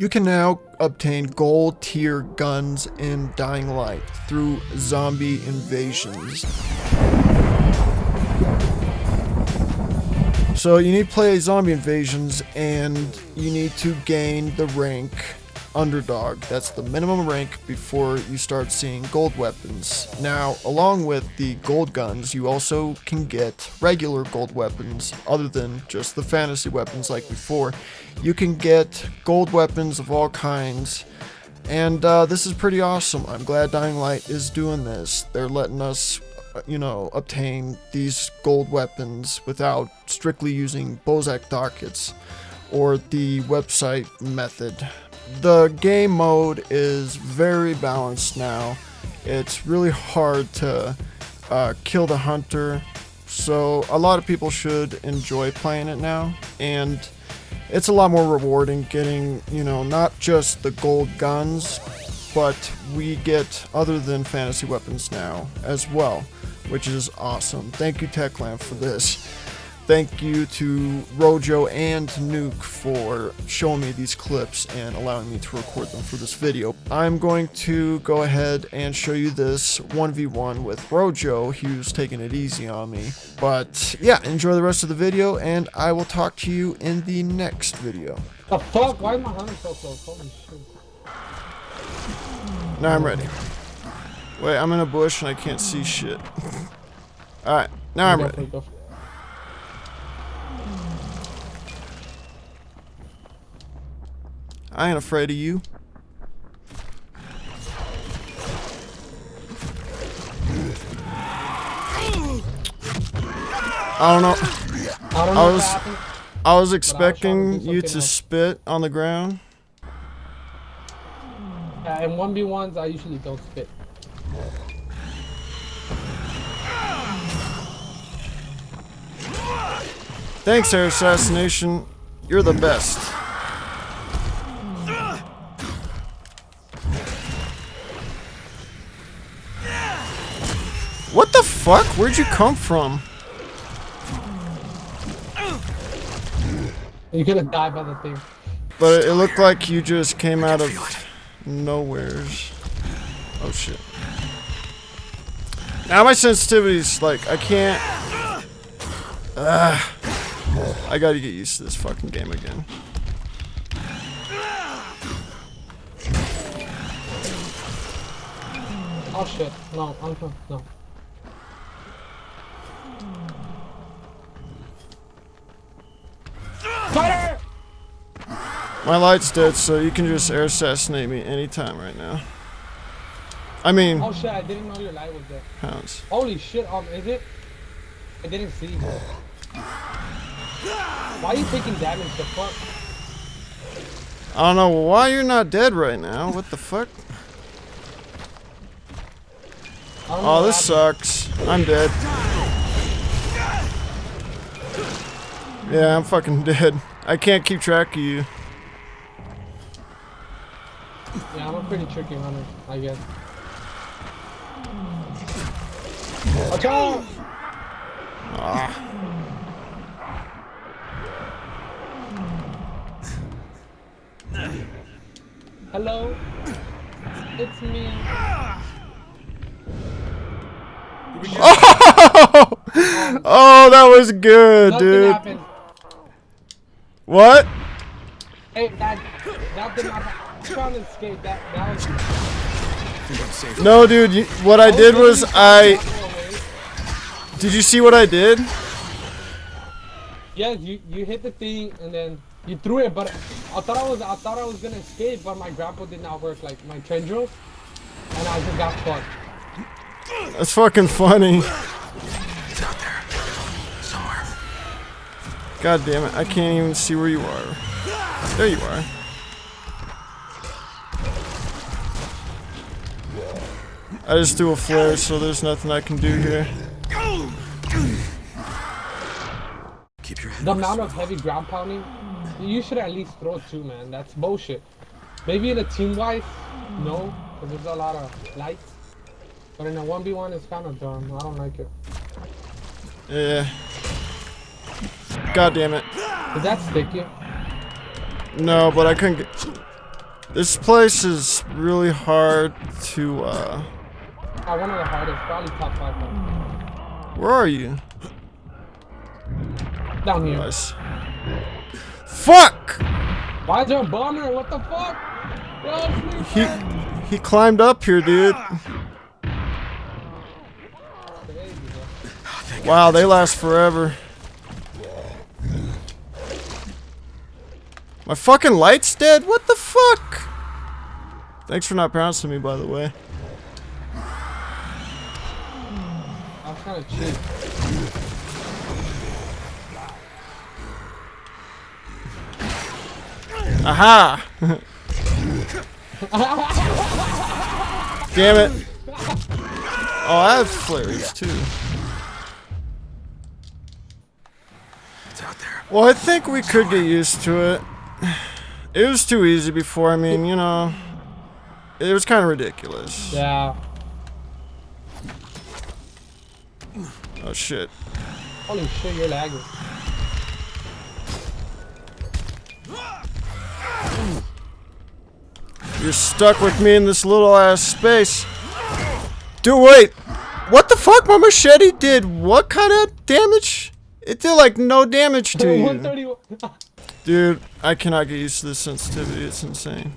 You can now obtain gold tier guns in Dying Light through zombie invasions. So you need to play zombie invasions and you need to gain the rank underdog. That's the minimum rank before you start seeing gold weapons. Now, along with the gold guns, you also can get regular gold weapons other than just the fantasy weapons like before. You can get gold weapons of all kinds. And uh, this is pretty awesome. I'm glad Dying Light is doing this. They're letting us, you know, obtain these gold weapons without strictly using Bozak dockets or the website method the game mode is very balanced now. It's really hard to uh, kill the hunter, so a lot of people should enjoy playing it now. And it's a lot more rewarding getting, you know, not just the gold guns, but we get other than fantasy weapons now as well, which is awesome. Thank you Techland for this. Thank you to Rojo and Nuke for showing me these clips and allowing me to record them for this video. I'm going to go ahead and show you this 1v1 with Rojo. He was taking it easy on me. But yeah, enjoy the rest of the video and I will talk to you in the next video. The fuck? Why is my hunter so close? Holy shit. Now I'm ready. Wait, I'm in a bush and I can't see shit. Alright, now I'm ready. I ain't afraid of you. I don't know. I, don't know I was I was expecting you to spit on the ground. Yeah, in 1v1s I usually don't spit. Thanks, Air Assassination. You're the best. What the fuck? Where'd you come from? You could have died by the thing. But it looked like you just came out of nowheres. Oh shit. Now my sensitivity's like, I can't... Uh, I gotta get used to this fucking game again. Oh shit, no, Uncle, no. My light's dead, so you can just air assassinate me anytime right now. I mean... Oh shit, I didn't know your light was there. Pounds. Holy shit, um, is it? I didn't see. Why are you taking damage, the fuck? I don't know why you're not dead right now. What the fuck? Oh, this sucks. I'm dead. Yeah, I'm fucking dead. I can't keep track of you. Yeah, I'm a pretty tricky runner, I guess. Watch out! Ah. Hello? It's me. Oh! oh, that was good, Nothing dude. Happened. What? Hey, that, that did not happen. Trying to escape. That, that. No, dude. You, what I did was I. Did you see what I did? Yes, you you hit the thing and then you threw it, but I thought I was I thought I was gonna escape, but my grapple did not work, like my tendrils, and I just got fucked. That's fucking funny. It's out there. Somewhere. God damn it, I can't even see where you are. There you are. I just do a flare, so there's nothing I can do here. Keep your head The amount of heavy ground pounding, you should at least throw two, man. That's bullshit. Maybe in a team wise, no, because there's a lot of lights. But in a 1v1, it's kind of dumb. I don't like it. Yeah. God damn it. Did that stick you? No, but I couldn't get. This place is really hard to, uh... Oh, one of the hardest, probably top five. though. Where are you? Down here. Nice. Fuck! Why is there a bomber? What the fuck? Yo, it's me. He, he climbed up here, dude. Wow, they last forever. My fucking light's dead? What the fuck? Thanks for not bouncing me, by the way. I was kind of cheap. Aha! Damn it. Oh, I have flares too. It's out there. Well, I think we could get used to it. It was too easy before. I mean, you know, it was kind of ridiculous. Yeah. Oh shit. Holy shit, you're lagging. You're stuck with me in this little ass space. Dude, wait. What the fuck? My machete did what kind of damage? It did like no damage to you. Dude, I cannot get used to this sensitivity. It's insane.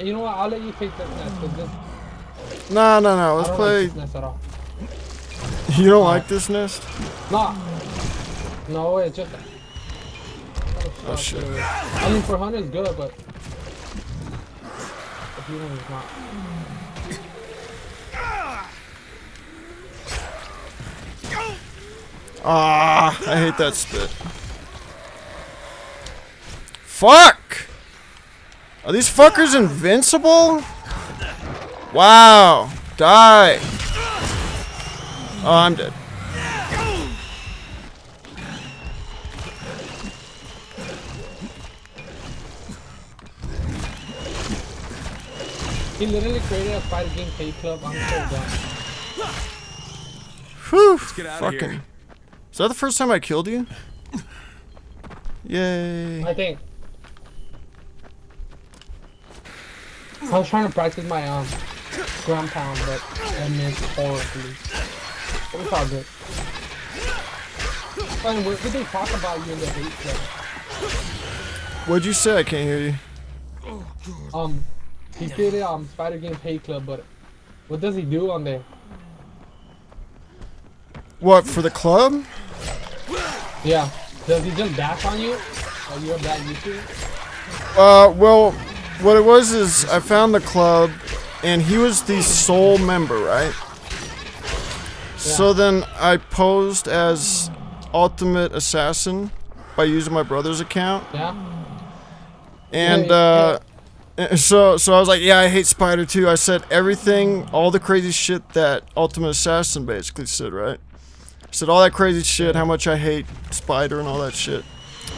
you know what? I'll let you take that. 'cause this, No, no, no. Let's play. like You don't like this nest? No. No, it's just. Oh, shit. I mean, for hunter it's good, but. If you want, it's not. Ah, I hate that spit. Fuck! Are these fuckers invincible? Wow. Die. Oh, I'm dead. He literally created a fighter game pay club. I'm so done. Whew. get outta Fucking. here. Is that the first time I killed you? Yay. I think. I was trying to practice my um ground pound, but I missed horribly. All good. What did they talk about you in the hate club? What'd you say? I can't hear you. Um, he created um Spider Game Hate Club, but what does he do on there? What, for the club? Yeah, does he just dash on you? Are you that used? Uh, well, what it was is I found the club, and he was the sole member, right? So then I posed as Ultimate Assassin by using my brother's account, Yeah. and uh, so so I was like, yeah, I hate Spider too. I said everything, all the crazy shit that Ultimate Assassin basically said, right? I said all that crazy shit, how much I hate Spider and all that shit.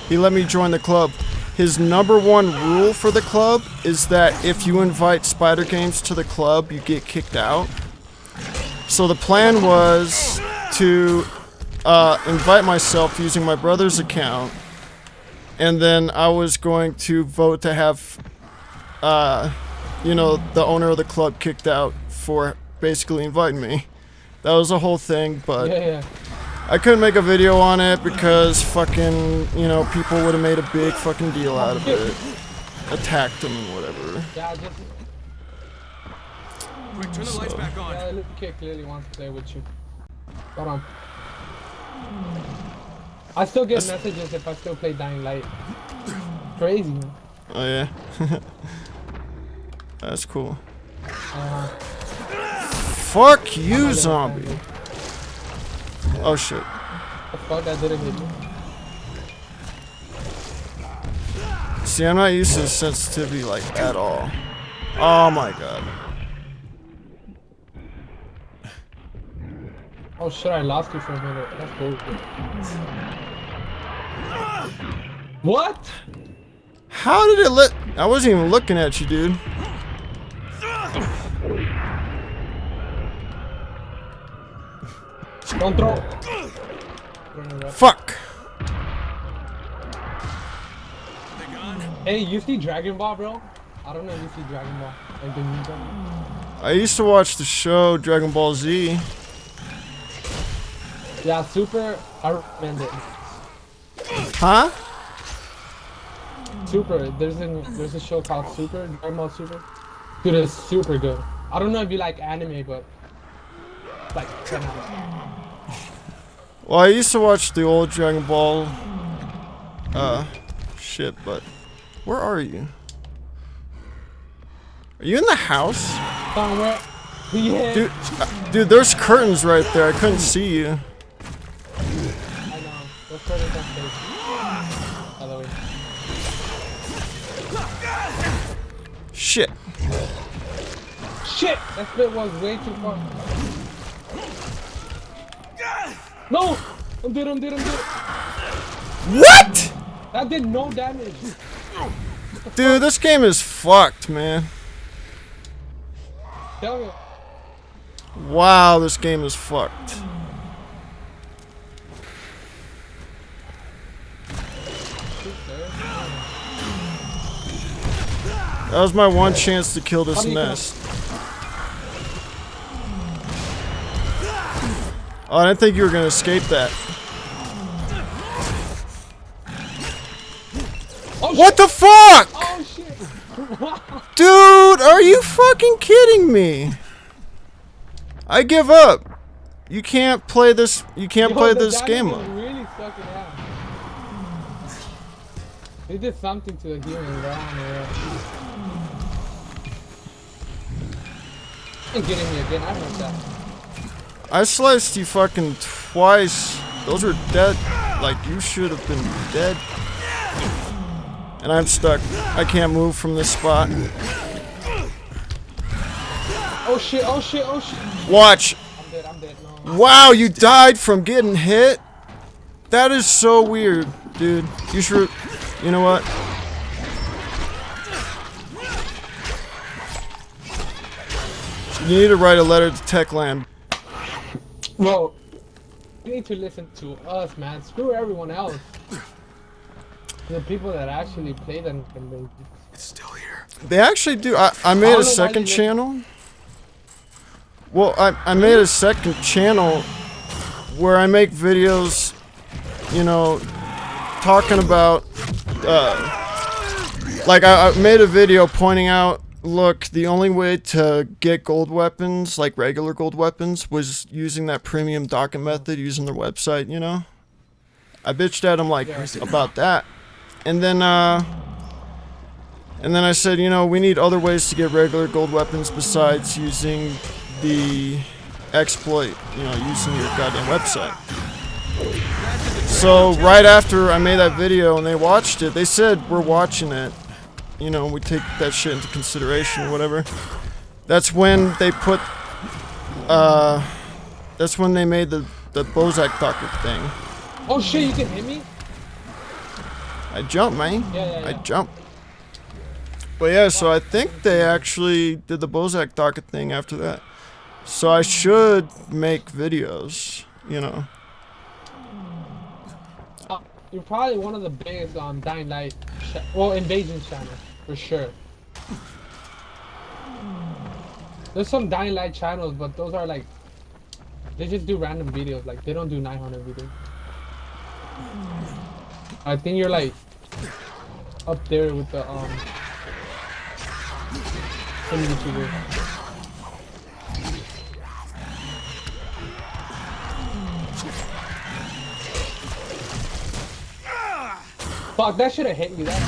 He let me join the club. His number one rule for the club is that if you invite Spider Games to the club, you get kicked out. So the plan was to uh, invite myself using my brother's account, and then I was going to vote to have, uh, you know, the owner of the club kicked out for basically inviting me. That was the whole thing, but Yeah, yeah. I couldn't make a video on it because fucking, you know, people would have made a big fucking deal out of it. Attacked him and whatever. Yeah, just Quick, turn the lights back on. yeah, little kid clearly wants to play with you. Hold on. I still get messages if I still play Dying Light. Crazy, man. Oh yeah. That's cool. Uh, Fuck you, zombie. Oh shit. the fuck that didn't hit me. See, I'm not used to this sensitivity like at all. Oh my god. Oh shit, I lost you for a minute. That's bullshit. What? How did it let? I wasn't even looking at you, dude. Don't throw. Fuck. Hey, you see Dragon Ball, bro? I don't know if you see Dragon Ball. Like the new Dragon Ball. I used to watch the show Dragon Ball Z. Yeah, Super, I recommend it. Huh? Super, there's a there's a show called Super, Dragon Ball Super. Dude, it's super good. I don't know if you like anime, but like 10 out of 10. Well, I used to watch the old Dragon Ball. Uh, shit, but where are you? Are you in the house? Somewhere. Yeah. Dude, uh, dude, there's curtains right there. I couldn't see you. I know. Let's put it on stage. By the way. Shit. Shit! That split was way too far. No! I'm dead, I'm dead, I'm dead. What? That did no damage. Dude, this game is fucked, man. Tell me. Wow, this game is fucked. That was my one chance to kill this How do you nest. Oh, I didn't think you were gonna escape that. Oh, What the fuck? Oh shit! Dude, are you fucking kidding me? I give up. You can't play this. You can't Yo, play this game. really sucking. They did something to the humans, but I don't know what. And getting me again, I heard that. I sliced you fucking twice. Those were dead. Like you should have been dead. And I'm stuck. I can't move from this spot. Oh shit, oh shit, oh shit. Watch. I'm dead, I'm dead, no. Wow, you died from getting hit. That is so weird, dude. You should. You know what? You need to write a letter to Techland. Bro, you need to listen to us, man. Screw everyone else. The people that actually play them can be. It's still here. They actually do. I, I I made don't a second channel. Well, I, I made a second channel where I make videos, you know, talking about, uh, like I, I made a video pointing out, look, the only way to get gold weapons, like regular gold weapons, was using that premium docket method, using their website, you know? I bitched at them like about that. And then, uh, and then I said, you know, we need other ways to get regular gold weapons besides using the exploit, you know, using your goddamn website. So right after I made that video and they watched it, they said, we're watching it. You know, we take that shit into consideration or whatever. That's when they put, uh, that's when they made the, the Bozak docket thing. Oh shit, you can hit me? I jump, man. Yeah, yeah, I jump. But yeah, so I think they actually did the Bozak docket thing after that. So I should make videos, you know. You're probably one of the biggest um, Dying Light, well, Invasion channels, for sure. There's some Dying Light channels, but those are like, they just do random videos, like they don't do 900 videos. I think you're like, up there with the, um, some YouTubers. Fuck, that should have hit you, that's.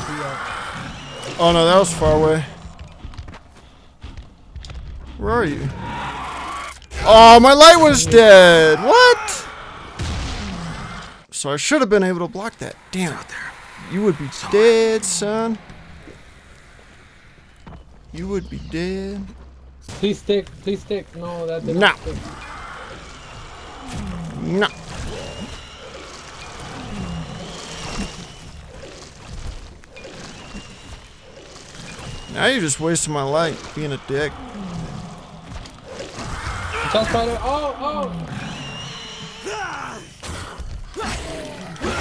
Oh no, that was far away. Where are you? Oh, my light was dead. What? So I should have been able to block that. Damn. Out there. You would be dead, son. You would be dead. Please stick, please stick. No, that didn't No. stick. No. Now you're just wasting my life being a dick. Just spider. Oh,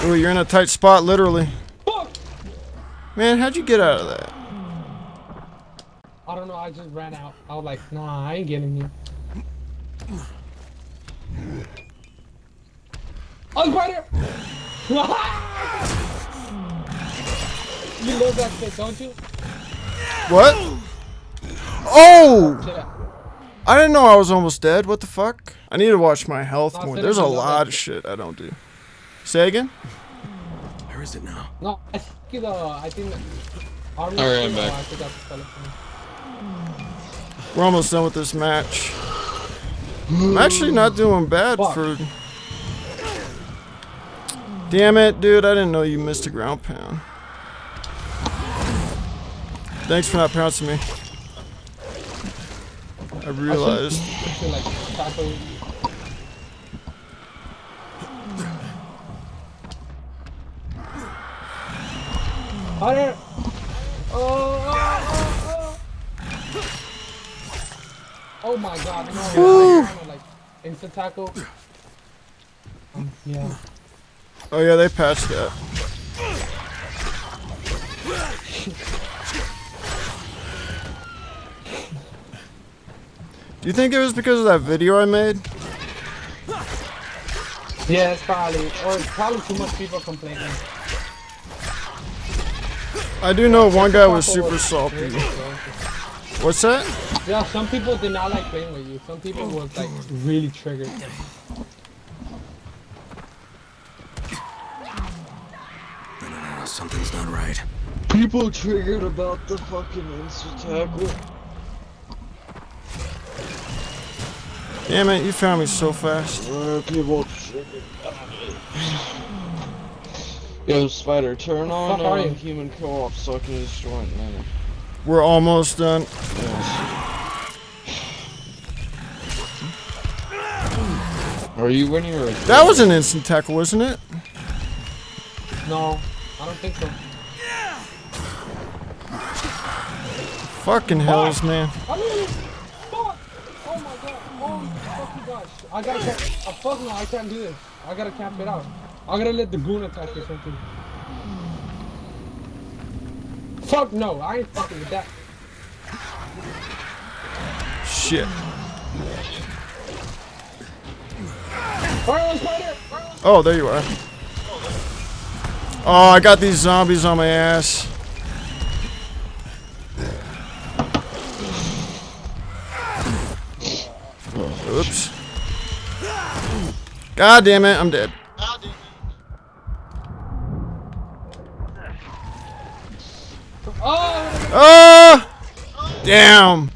oh. Ooh, you're in a tight spot, literally. Fuck. Man, how'd you get out of that? I don't know. I just ran out. I was like, nah, I ain't getting oh, you. Oh, spider! you love that shit, don't you? What? Oh! I didn't know I was almost dead. What the fuck? I need to watch my health more. There's a lot of shit I don't do. Say again? Where is it now? No, I think the I think... Alright, I'm thing, back. uh, I forgot to spell it for me. We're almost done with this match. I'm actually not doing bad Fuck. for. Damn it, dude! I didn't know you missed a ground pound. Thanks for not pouncing me. I realized. I should like tackle. you. Hunter! Oh, oh, my god, no. Woo. I kinda, like, instant tackle. Um, yeah. Oh yeah, they patched that. Do you think it was because of that video I made? Yeah, it's probably, or it's probably too much people complaining. I do know one guy was Tackle super salty. really. What's that? Yeah, some people did not like playing with you. Some people were like really triggered. No, no, no, no. Something's not right. People triggered about the fucking insta tackle. Damn it, you found me so fast. People triggered. Yo, Spider, turn on Fuck are uh, human co-op so I can destroy it now. We're almost done. Yes. Are you winning or? That was an instant tackle, wasn't it? No, I don't think so. Fucking hells, man. I mean, fuck! Oh my god! Oh fucking gosh! I gotta camp. Oh, fuck no! I can't do this. I gotta cap it out. I gotta let the goon attack or something. Fuck no! I ain't fucking with that. Shit. Fire spider! Fire Oh, there you are. Oh, I got these zombies on my ass. God damn it, I'm dead. Oh! Ah! Damn.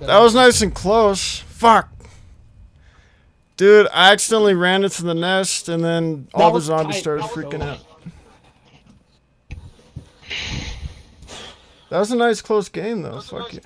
That was nice and close. Fuck. Dude, I accidentally ran into the nest and then all the zombies started freaking out. That was a nice close game though. Fuck you.